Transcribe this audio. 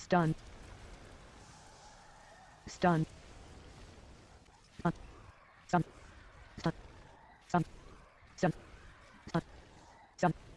stun. Stun. Stun. Stun. Stun. Stun. Stun. Stun.